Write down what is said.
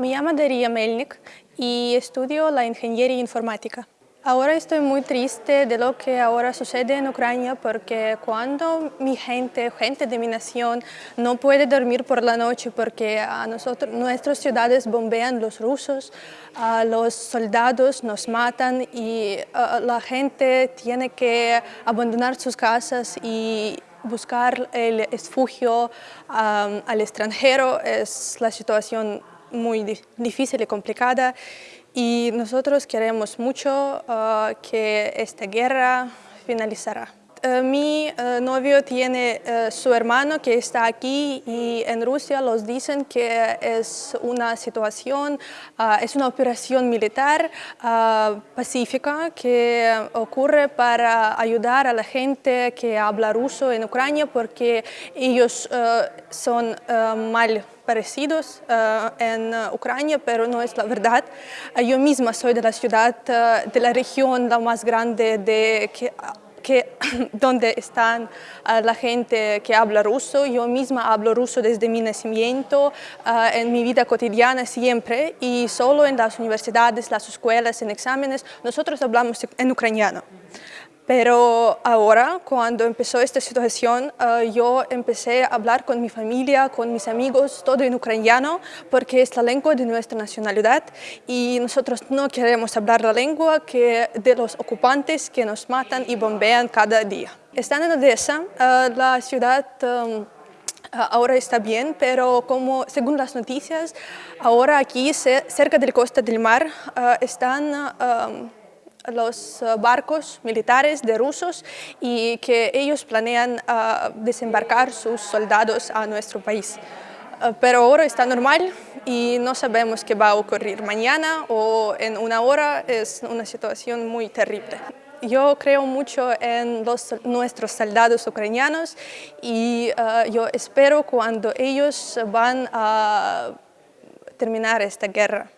Me llamo Daria Melnik y estudio la ingeniería informática. Ahora estoy muy triste de lo que ahora sucede en Ucrania porque cuando mi gente, gente de mi nación, no puede dormir por la noche porque a nosotros, nuestras ciudades bombean los rusos, a los soldados nos matan y la gente tiene que abandonar sus casas y buscar el refugio al extranjero, es la situación muy difícil y complicada y nosotros queremos mucho uh, que esta guerra finalizará. Uh, mi uh, novio tiene su hermano que está aquí y en Rusia los dicen que es una situación, es una operación militar pacífica que ocurre para ayudar a la gente que habla ruso en Ucrania porque ellos son mal parecidos en Ucrania, pero no es la verdad. Uh, yo misma soy de la ciudad, de la región la más grande de que, que, donde están la gente que habla ruso. Yo misma hablo ruso desde mi nacimiento, en mi vida cotidiana siempre, y solo en las universidades, las escuelas, en exámenes, nosotros hablamos en ucraniano. Pero ahora, cuando empezó esta situación, eh, yo empecé a hablar con mi familia, con mis amigos, todo en ucraniano, porque es la lengua de nuestra nacionalidad y nosotros no queremos hablar la lengua que de los ocupantes que nos matan y bombean cada día. Están en Odessa, eh, la ciudad eh, ahora está bien, pero como según las noticias, ahora aquí cerca del costa del mar están los eh, barcos militares de rusos y que ellos planean eh, desembarcar sus soldados a nuestro país. Eh, pero ahora está normal y no sabemos qué va a ocurrir mañana o en una hora, es una situación muy terrible. Yo creo mucho en los, nuestros soldados ucranianos y yo espero cuando ellos van a terminar esta guerra.